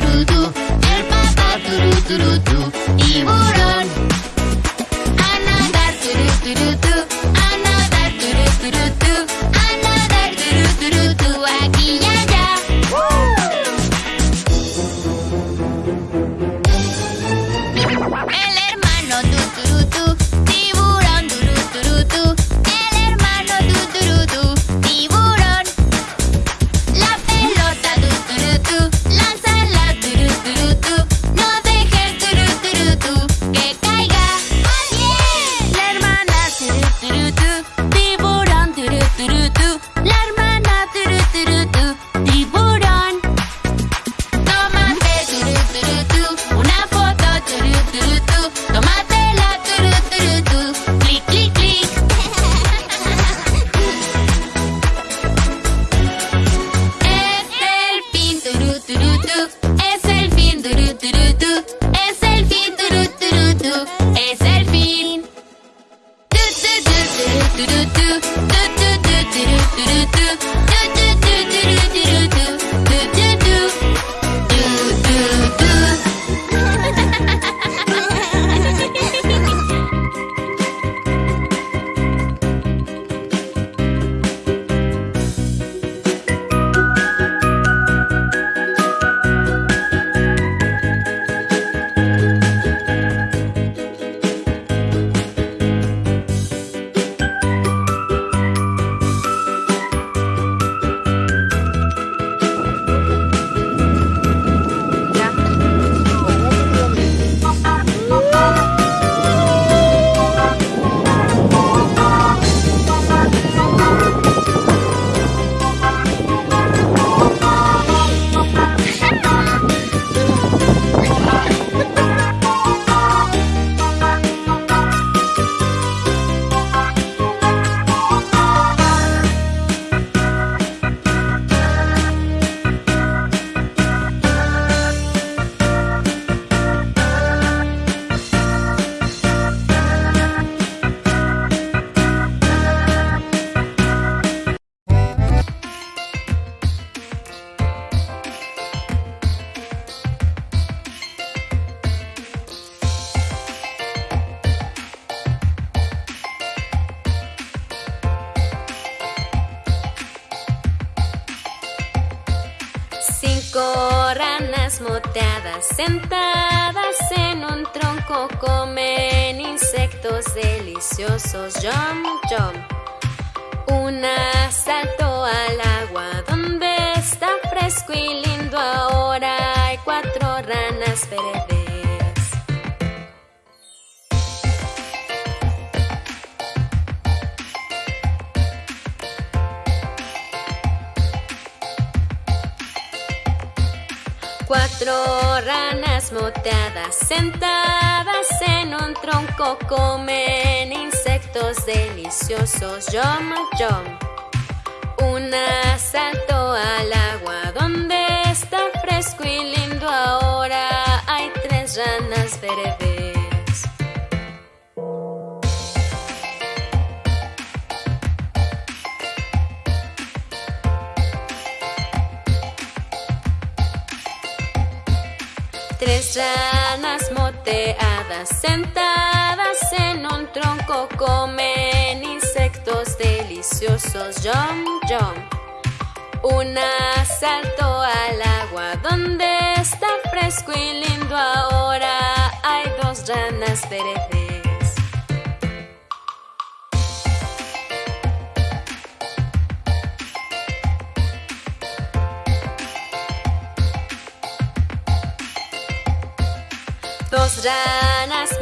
do do do. do do do do do do moteadas sentadas en un tronco comen insectos deliciosos. Jump, jump. Una saltó al agua donde está fresco y lindo ahora. Cuatro ranas moteadas sentadas en un tronco comen insectos deliciosos. Yom, yom. Una saltó al agua donde está fresco y lindo ahora. Hay tres ranas verdes. tres ranas moteadas sentadas en un tronco comen insectos deliciosos. Yom, yom. Un asalto al agua donde está fresco y lindo ahora. Hay dos ranas verdes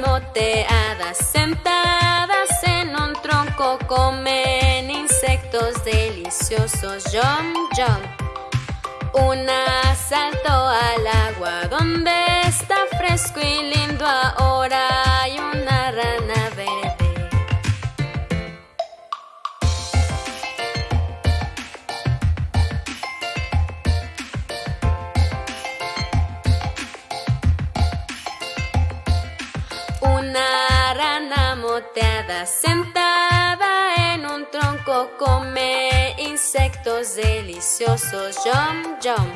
moteadas sentadas en un tronco comen insectos deliciosos. Yum, yum. Una saltó al agua donde está fresco y lindo ahora rana moteada sentada en un tronco come insectos deliciosos. Yum, yum.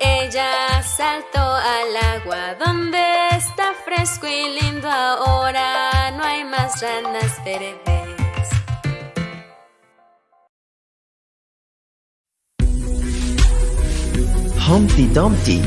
Ella saltó al agua donde está fresco y lindo ahora. No hay más ranas verdes. Humpty Dumpty